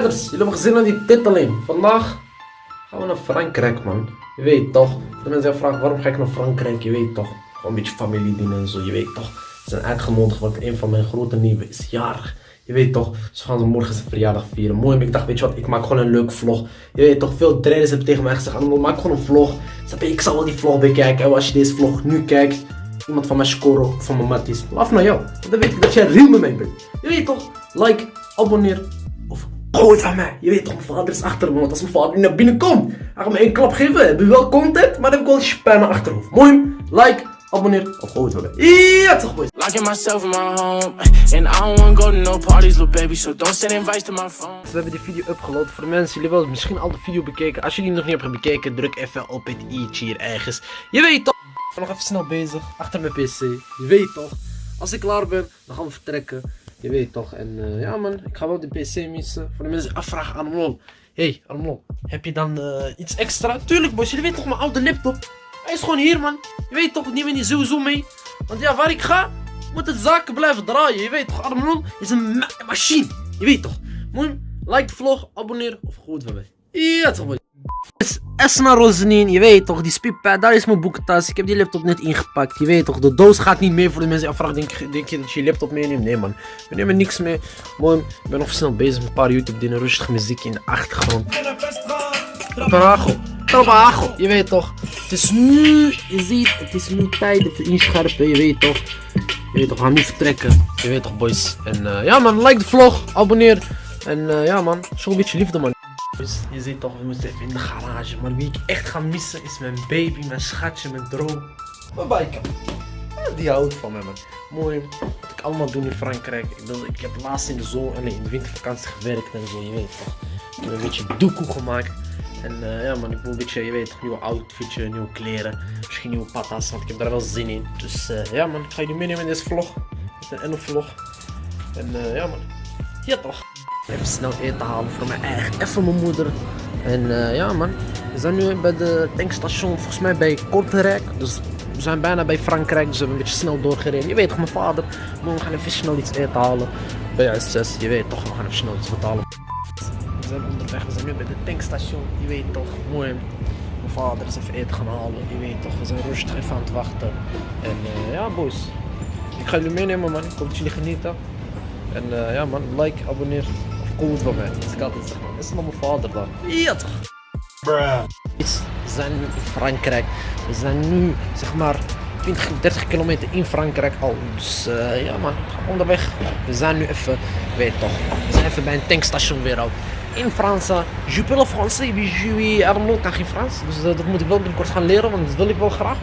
Jullie hebben gezien aan die titeling. Vandaag gaan we naar Frankrijk, man. Je weet toch. De mensen vragen waarom ga ik naar Frankrijk, je weet toch. Gewoon een beetje familiedienen en zo, je weet toch. Ze zijn uitgenodigd, want een van mijn grote nieuwe is jarig. Je weet toch, ze gaan ze morgen zijn verjaardag vieren. Mooi, maar ik dacht, weet je wat, ik maak gewoon een leuk vlog. Je weet toch, veel trainers hebben tegen mij gezegd, "Arnold, maak gewoon een vlog. Je, ik zal wel die vlog bekijken. En als je deze vlog nu kijkt, iemand van mijn score of van mijn matties, laf naar jou. Dan weet ik dat jij real met mij bent. Je weet toch, like, abonneer gooi het van mij. Je weet toch, mijn vader is achter me, want als mijn vader nu naar binnen komt, hij gaat me één klap geven. Heb je wel content, maar dan heb ik wel spijt naar achterhoofd. Mooi, like, abonneer of gooi het van mij. Ja, toch boys. Locking myself in my home, and I don't wanna go to no parties, little baby. So don't send invites to my phone. We hebben die video upgeload voor de mensen. Jullie hebben misschien al de video bekeken. Als jullie die nog niet hebben bekeken, druk even op het i'tje hier ergens. Je weet toch. Ik ben nog even snel bezig. Achter mijn pc. Je weet toch. Als ik klaar ben, dan gaan we vertrekken. Je weet toch. En eh, ja man, ik ga wel die pc missen. Voor de mensen afvragen aan Armlon. Hey Armlon, heb je dan eh, iets extra? Tuurlijk boys, jullie weten toch mijn oude laptop? Hij is gewoon hier man. Je weet toch, neem die sowieso mee. Want ja, waar ik ga, moet het zaken blijven draaien. Je weet toch, Armlon is een ma machine. Je weet toch. Mooi, like de vlog, abonneer of goed van mij. Ja toch boys. Esma Rosenin, je weet toch, die speedpad, daar is mijn boekentas. Ik heb die laptop net ingepakt, je weet toch. De doos gaat niet mee voor de mensen afvragen, denk, denk je dat je je laptop meeneemt? Nee man, we nemen niks mee. Mooi, ik ben nog snel bezig met een paar YouTube dingen, rustig muziek in de achtergrond. Trabajo, trabajo, je weet toch. Het is nu, je ziet, het is nu tijd voor inscherpen, je weet toch. Je weet toch, we gaan nu vertrekken. Je weet toch boys. En eh, ja man, like de vlog, abonneer. En eh, ja man, een beetje liefde man. Dus je ziet toch, we moeten even in de garage. Maar wie ik echt ga missen is mijn baby, mijn schatje, mijn droom. Mijn biker. Ja, die houdt van me man. Mooi. Wat ik allemaal doe in Frankrijk. Ik, bedoel, ik heb laatst in de zon en in de wintervakantie gewerkt en zo, je weet toch. Ik heb een beetje doekoe gemaakt. En eh, ja man, ik wil een beetje, je weet nieuwe outfitje, nieuwe kleren. Misschien nieuwe patas, want ik heb daar wel zin in. Dus eh, ja man, ik ga jullie meenemen in deze vlog. Het is een Enno-vlog. En eh, ja man, ja toch. Even snel eten halen voor mijn eigen, even mijn moeder. En eh, ja man, we zijn nu bij de tankstation, volgens mij bij Kortrijk. Dus we zijn bijna bij Frankrijk, dus we hebben een beetje snel doorgereden. Je weet toch, mijn vader, we gaan even snel iets eten halen. Bij S6, je weet toch, we gaan even snel iets betalen. We zijn onderweg, we zijn nu bij de tankstation, je weet toch, mooi. Mijn vader is even eten gaan halen, je weet toch, we zijn rustig even aan het wachten. En eh, ja boys, ik ga jullie meenemen man, ik hoop dat jullie genieten. En eh, ja man, like, abonneer comment van mij. Dat ik altijd zeg is nog mijn vader dan? Ja toch? Is- We zijn nu in Frankrijk. We zijn nu zeg maar 20, 30 kilometer in Frankrijk al. Dus eh, ja man, we gaan onderweg. We zijn nu even, weet toch, we zijn even bij een tankstation weer al. In Frans, eh, je parle français, je Arnaud, kan geen Frans. Dus eh, dat moet ik wel binnenkort gaan leren, want dat wil ik wel graag.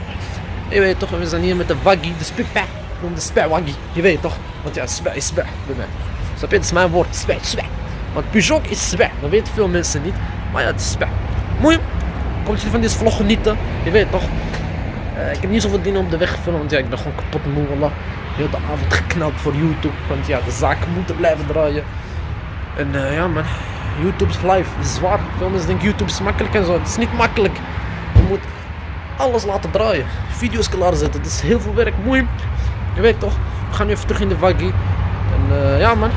Je weet toch, we zijn hier met de waggy, de spikpa. De spijwaggy, je weet toch. Want ja, spij is spij bij mij. Snap je, dat is mijn woord, spij, spij. Want Peugeot is spij, dat weten veel mensen niet. Maar ja, het is spij. Mooi, kom je van deze vlog genieten, je weet toch. Eh, ik heb niet zoveel dingen op de weg gefilmd, want ja, ik ben gewoon kapot moe, wallah. Heel de avond geknald voor YouTube, want ja, de zaken moeten blijven draaien. En eh, ja man, YouTube is live, is zwaar. Veel mensen denken YouTube is makkelijk en zo, het is niet makkelijk. Je moet alles laten draaien, video's klaarzetten, het is heel veel werk, mooi. Je weet toch, we gaan nu even terug in de waggy. En eh, ja man,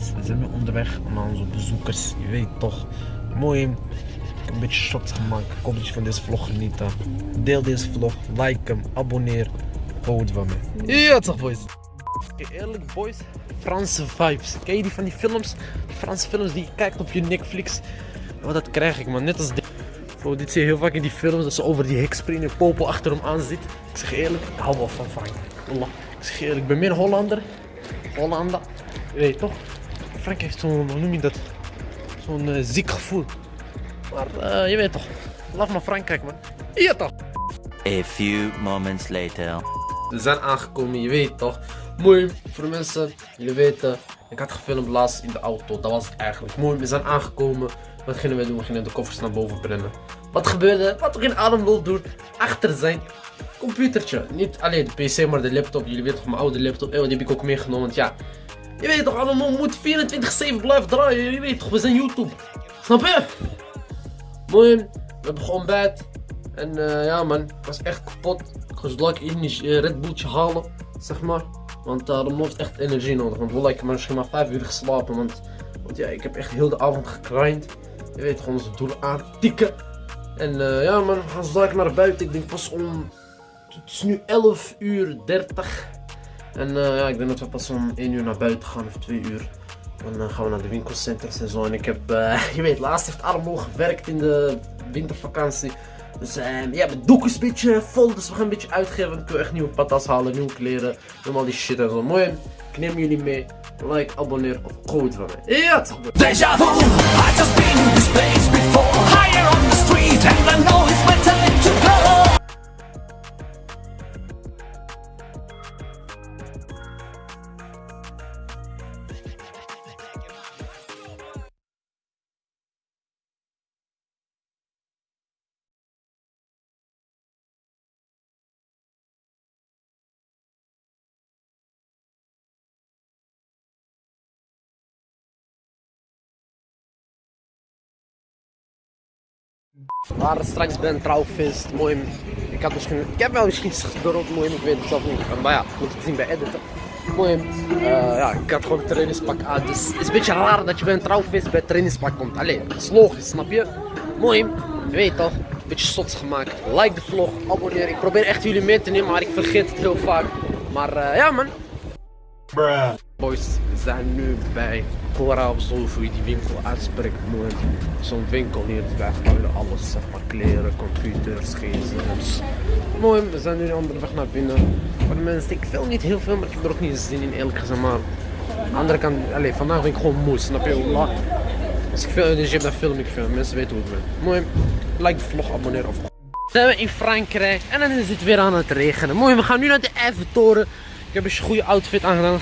We zijn nu onderweg naar onze bezoekers. Je weet toch. Mooi. Ik heb een beetje shots gemaakt. Ik hoop dat je van deze vlog geniet. Deel deze vlog, like hem, abonneer. Houd van me. Ja toch boys. Oké, eerlijk boys. Franse vibes. Ken je die van die films? Die Franse films die je kijkt op je Netflix. Wat dat krijg ik man. Net als dit. Bro, dit zie je heel vaak in die films. Dat ze over die hek springen. Popo achter hem aan zit. Ik zeg eerlijk, ik hou wel van. Allah. Ik zeg eerlijk, ik ben meer Hollander. Hollander. Je weet toch? Frank heeft zo'n, hoe noem je dat? Zo'n eh, ziek gevoel. Maar eh, je weet toch, laf naar Frankrijk man. Ja toch? A few moments later. We zijn aangekomen, je weet toch? Mooi, voor de mensen, jullie weten, ik had gefilmd laatst in de auto, dat was het eigenlijk. Mooi, we zijn aangekomen. Wat gingen we doen? We gingen de koffers naar boven brengen. Wat gebeurde? Wat we geen adem wil doen, achter zijn computertje. Niet alleen de pc, maar de laptop. Jullie weten toch, mijn oude laptop, eh, die heb ik ook meegenomen. Want ja, je weet toch, allemaal moet 24-7 blijven draaien. Je weet toch, we zijn YouTube. Snap je? Mooi, we hebben gewoon bed. En eh, ja man, ik was echt kapot. Ik was lekker in eh, Red Bulltje halen, zeg maar. Want uh, dan heeft echt energie nodig. Want wel, ik heb misschien maar 5 uur geslapen. Want, want ja, ik heb echt heel de avond gegrind. Je weet gewoon onze doelen aantikken. En eh, ja man, we gaan zo naar buiten. Ik denk pas om... Het is nu 11 uur 30. En eh, ja, ik denk dat we pas om 1 uur naar buiten gaan of 2 uur. Dan eh, gaan we naar de winkelcenters en zo. En ik heb, eh, je weet, laatst heeft Armo gewerkt in de wintervakantie. Dus eh, ja, mijn doek is een beetje vol, dus we gaan een beetje uitgeven. Ik wil echt nieuwe patas halen, nieuwe kleren, normaal die shit en zo. Mooi, ik neem jullie mee. Like, abonneer of code van mij. Ja, boy. Deja vu, I just been this place before Higher on the street Waren straks bij een trouwfeest. Mooi. Ik, had misschien, ik heb wel misschien gedropt, mooi, ik weet het zelf niet. Maar ja, moet het zien bij editen. Mooi. Eh, ja, ik had gewoon een trainingspak aan. Dus het is een beetje raar dat je bij een trouwfeest bij een trainingspak komt. Allee, dat is logisch, snap je? Mooi. Je weet toch? Een beetje sots gemaakt. Like de vlog, abonneer. Ik probeer echt jullie mee te nemen, maar ik vergeet het heel vaak. Maar eh, ja, man. Boys, we zijn nu bij Of zo, hoe je die winkel uitspreekt. Mooi. Zo'n winkel hier, daar alles, zeg maar, kleren, computers, gsm's. Mooi, we zijn nu onderweg naar binnen. Voor de mensen, ik film niet heel veel, maar ik heb er ook niet zin in, eerlijk gezegd. Maar aan de andere kant, allez, vandaag ben ik gewoon moe, snap je? Als ik veel energie heb, dan film ik veel. Mensen weten hoe ik ben. Mooi, like de vlog, abonneer of zijn we in Frankrijk en dan is het weer aan het regenen. Mooi, we gaan nu naar de Eiffeltoren. Ik heb een goede outfit aangedaan.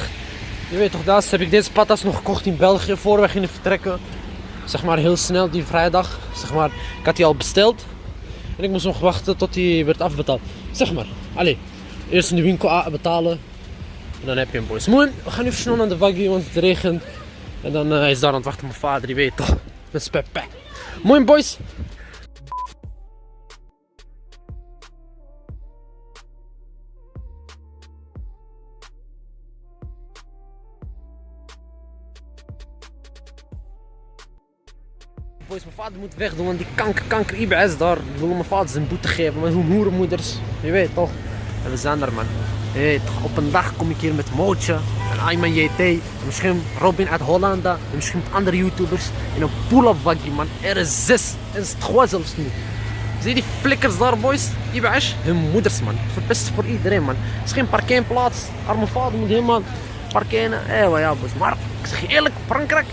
Je weet toch, daar heb ik deze patas nog gekocht in België voor we gingen vertrekken. Zeg maar heel snel die vrijdag. Zeg maar, ik had die al besteld. En ik moest nog wachten tot die werd afbetaald. Zeg maar, allee, eerst in de winkel betalen. En dan heb je hem boys. Mooi, we gaan nu snel naar de Waggy, want het regent. En dan eh, is daar aan het wachten mijn vader, die weet toch. Met speppe. Mooi boys. Boys, mijn vader moet wegdoen, want die kanker, kanker IBS daar wil mijn vader zijn boete geven. Met hun hoerenmoeders, je weet toch. En we zijn er man. Op een dag kom ik hier met Mootje en Ayman JT. En misschien Robin uit Holland en misschien andere YouTubers. In een pull-up waggie man. Er is zes. Er is twee zelfs nu. Zie die flikkers daar boys? IBS, hun moeders man. Verpest voor iedereen man. Het is geen parkeerplaats. Arme vader moet helemaal parkeren. Eh, ja boys. Maar ik zeg eerlijk, Frankrijk.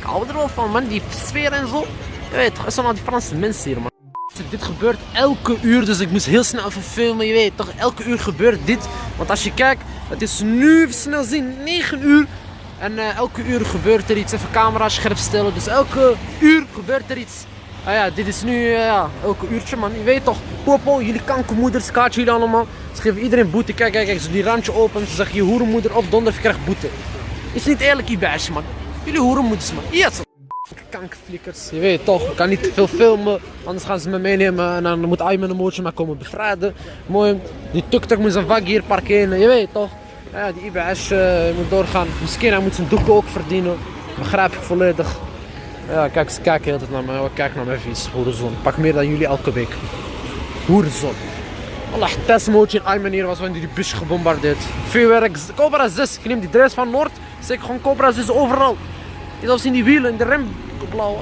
Ik hou er wel van man, die sfeer en zo. Je weet het zijn al die Franse mensen hier man. Dit gebeurt elke uur, dus ik moest heel snel even filmen. Je weet toch, elke uur gebeurt dit. Want als je kijkt, het is nu snel zien, 9 uur. En eh, elke uur gebeurt er iets. Even camera scherp stellen. Dus elke uur gebeurt er iets. Ah ja, dit is nu, eh, ja, elke uurtje man. Je weet toch, popo, jullie kankermoeders, kaartje jullie allemaal. Ze geven iedereen boete. Kijk, kijk, kijk, ze die randje open. Ze zeggen je hoerenmoeder op donder, krijgt boete. Is niet eerlijk, Ibash man. Jullie hoerenmoeders man. Yes. Kankerflikkers, je weet toch, ik kan niet te veel filmen, anders gaan ze me meenemen en dan moet Ayman een mootje maar komen bevrijden. Mooi, die tuk-tuk moet zijn vak hier parkeren, je weet toch. Ja, die IBS eh, moet doorgaan, misschien hij moet zijn doeken ook verdienen, begrijp ik volledig. Ja, kijk, ze kijken heel tijd naar mij, kijk naar mijn vies, hoerenzon. Pak meer dan jullie elke week. Hoerenzon. Allah, testmootje in Ayman hier was wanneer die bus gebombardeerd. Vuurwerk, Cobra 6, ik neem die dress van Noord, zeker gewoon Cobra 6 overal. Zelfs in die wielen, in de rem blauw.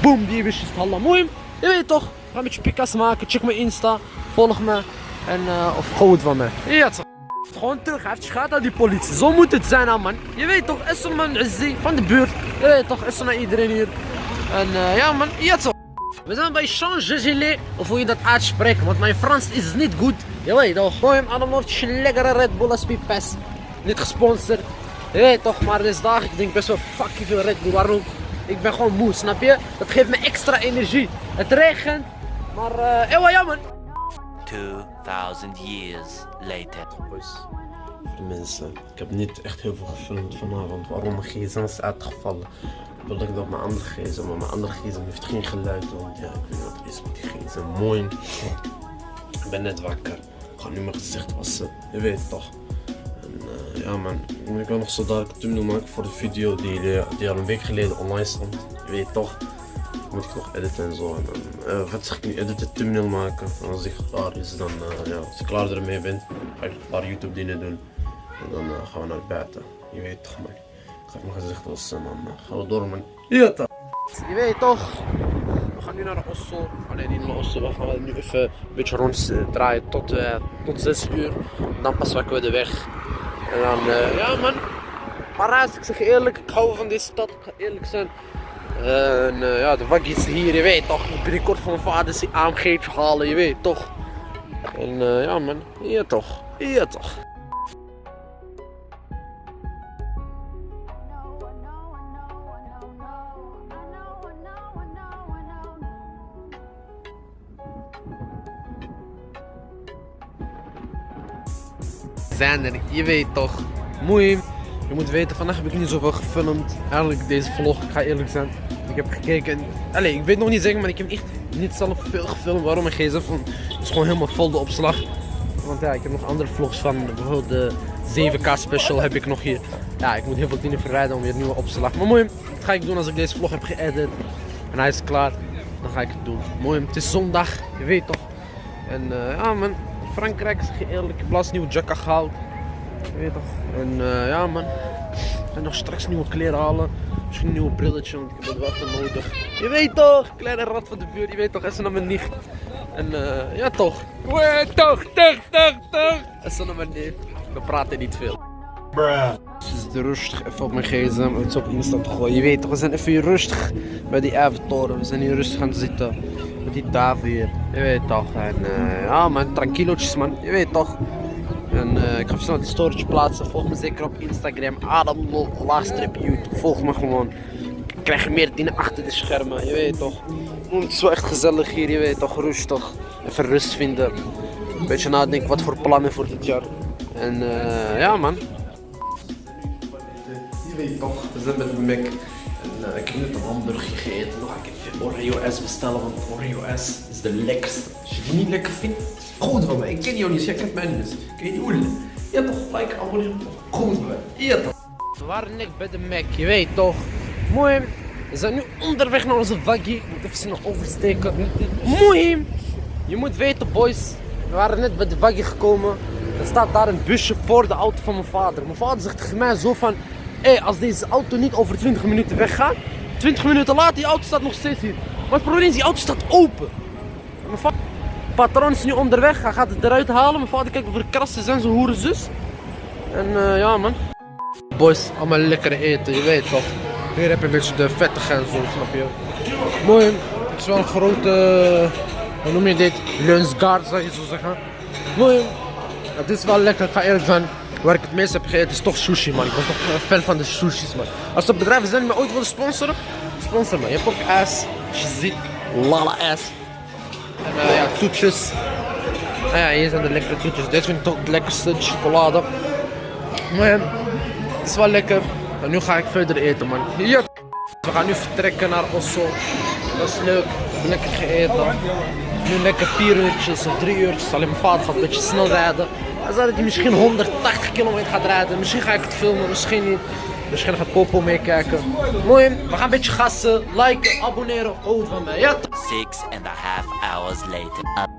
Boom, die wisjes Allah. Mooi. Je weet toch. Ga een beetje pikas maken. Check mijn Insta. Volg me. En, eh, of gewoon van me. Ja, toch. gewoon terug. Hij schade aan die politie. Zo moet het zijn, man. Je weet toch, er man van de buurt. Je weet toch, is er naar iedereen hier. En eh, ja, man, ja toch. We zijn bij Champs-Élysées, of hoe je dat uitspreekt, want mijn Frans is niet goed. Je weet toch, gooi hem allemaal op lekkere Red Bull. Niet gesponsord. Je weet toch, maar deze dag, ik denk best wel fucking veel Red Bull. Waarom? Ik ben gewoon moe, snap je? Dat geeft me extra energie. Het regent, maar eh, ewa ja man. 2000 years later. Boys, voor de mensen, ik heb niet echt heel veel gefilmd vanavond. Waarom mijn gsm is uitgevallen. Ik wilde ik dat mijn andere gsm, maar mijn andere gsm heeft geen geluid. Want ja, ik weet niet wat er is met die gsm. Mooi. Ik ben net wakker. Ik ga nu mijn gezicht wassen. Je weet toch. Ja man, ik wil nog zo dadelijk thumbnail maken voor de video die, die al een week geleden online stond. Je weet toch. Moet ik nog editen en zo. En dan, eh, wat zeg ik nu, editen, thumbnail maken. En als ik klaar is, dan, eh, ja, als ik klaar ermee ben, ga ik een paar YouTube dingen doen. En dan eh, gaan we naar buiten. Je weet toch man. Ik ga mijn gezicht wassen eh, gaan we door man. Je weet toch. We gaan nu naar Osso. Alleen niet naar Osso. We gaan nu even een beetje rond eh, draaien tot, tot 6 uur. Dan pas pakken we de weg. En dan, eh, ja man. Parijs, ik zeg eerlijk, ik hou van deze stad, ik ga eerlijk zijn. En eh, ja, de waggies hier, je weet toch. Binnenkort van mijn vader die AMG'tje halen, je weet toch. En eh, ja man, ja toch, ja toch. Zijn je weet toch. Moei. Je moet weten, vandaag heb ik niet zoveel gefilmd. Eigenlijk deze vlog, ik ga eerlijk zijn. Ik heb gekeken. Allee, ik weet nog niet zeggen, maar ik heb echt niet zelf veel gefilmd. Waarom mijn gsm van, is gewoon helemaal vol de opslag. Want ja, ik heb nog andere vlogs van bijvoorbeeld de 7K special heb ik nog hier. Ja, ik moet heel veel dingen verwijderen om weer nieuwe opslag. Maar mooi, dat ga ik doen als ik deze vlog heb geëdit. En hij is klaar. Dan ga ik het doen. Mooi, het is zondag, je weet toch. En eh, ja man, Frankrijk zeg je eerlijk, ik heb laatst nieuwe jacka gehaald. Je weet toch. En eh, ja man, ik ga nog straks nieuwe kleren halen. Misschien een nieuwe brilletje, want ik heb het wel even nodig. Je weet toch, kleine rat van de buurt, je weet toch, is naar mijn nicht. En eh, ja toch. Wee, toch, toch, toch, toch. Is naar mijn nicht. We praten niet veel. Het is rustig even op mijn gsm iets op Insta te gooien. Je weet toch, we zijn even rustig bij die Eiffeltoren. We zijn hier rustig gaan zitten. Die tafel hier. Je weet toch. En eh, ja man, tranquilootjes man. Je weet toch. En eh, ik ga snel die storage plaatsen. Volg me zeker op Instagram. Adam Lol, laagstrip YouTube. Volg me gewoon. Ik krijg meer dingen achter de schermen. Je weet toch. Mm, Het is wel echt gezellig hier. Je weet toch, rustig. Even rust vinden. Een beetje nadenken wat voor plannen voor dit jaar. En eh, ja man. Je weet toch, we zijn met Mac. En ik heb net een hamburger gegeten. Ik even Oreo S bestellen, want Oreo S is de lekkerste. Als je die niet lekker vindt, goed van mij. Ik ken jou niet, jij kent mij niet. Dus ik weet niet. Ja toch, like, abonneren. Goed van mij. Ja toch. We waren net bij de Mac, je weet toch. Mooi. We zijn nu onderweg naar onze waggie. Moet even snel oversteken. Mooi. Je moet weten, boys. We waren net bij de waggie gekomen. Er staat daar een busje voor de auto van mijn vader. Mijn vader zegt tegen mij zo van... Hé, als deze auto niet over 20 minuten weggaat... 20 minuten later, die auto staat nog steeds hier. Maar het probleem is, die auto staat open. Mijn vader... Patron is nu onderweg, hij gaat het eruit halen. Mijn vader kijkt of er krassen zijn, zijn hoeren zus. En eh, ja man. Boys, allemaal lekker eten, je weet toch. Hier heb je een beetje de vettige en zo, snap je. Mooi, het is wel een grote, hoe noem je dit? Lunchguard zou je zo zeggen. Mooi, het is wel lekker, ga eerlijk zijn. Waar ik het meest heb gegeten is toch sushi man. Ik ben toch een fan van de sushis man. Als er bedrijven zijn die ooit willen sponsoren, sponsor me. Je hebt ook ass, je ziet, lala ass. En eh, ja, toetjes. Ah ja, hier zijn de lekkere toetjes. Dit vind ik toch het lekkerste, de chocolade. Maar ja, het is wel lekker. En nu ga ik verder eten, man. Ja. We gaan nu vertrekken naar Osso. Dat is leuk. Lekker gegeten. Nu lekker 4 uurtjes of 3 uurtjes. Alleen mijn vader gaat een beetje snel rijden. Hij zei dat hij misschien 180 kilometer gaat rijden. Misschien ga ik het filmen, misschien niet. Misschien gaat Popo meekijken. Mooi, we gaan een beetje gassen, liken, abonneren. Goed van mij. Ja, toch? Six and a half hours later.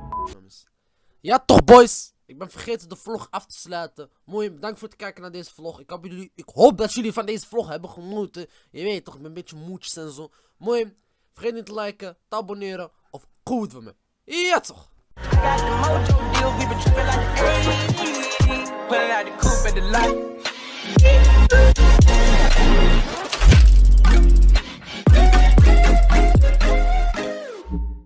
Ja toch boys, ik ben vergeten de vlog af te sluiten. Mooi, bedankt voor het kijken naar deze vlog. Ik hoop, jullie, ik hoop dat jullie van deze vlog hebben genoten. Je weet toch, ik ben een beetje moedjes en zo. Mooi, vergeet niet te liken, te abonneren of goed van me. Ja toch. Got the mojo deals, we been tripping like the 80s. pulling out the coupe at the lot.